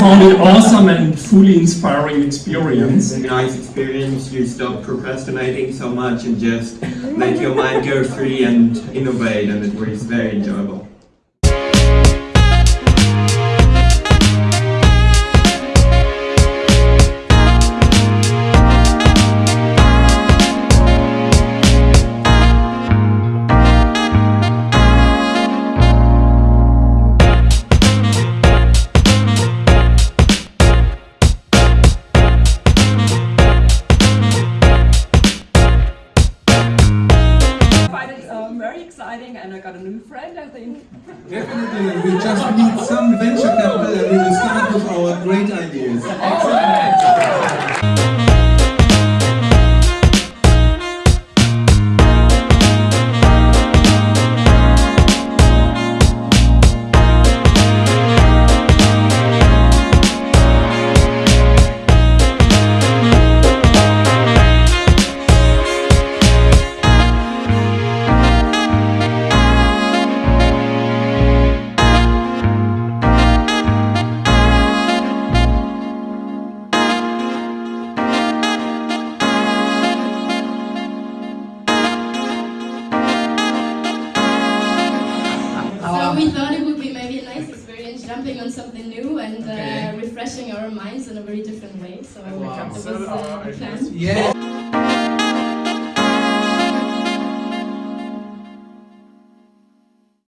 Really awesome and fully inspiring experience. It's a nice experience. You stop procrastinating so much and just let your mind go free and innovate, and it was very enjoyable. Exciting and I got a new friend I think. Definitely, we just need some venture on something new and uh, refreshing our minds in a very different way. So that was uh, the plan. Yeah.